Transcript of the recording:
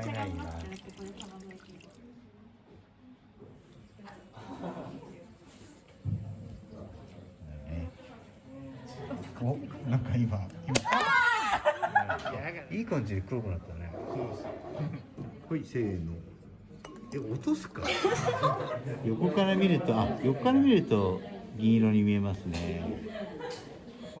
ったいないな。おなんか今今。いい感じで黒くなったね。はいせーの。え落とすか？横から見るとあ横から見ると銀色に見えますね。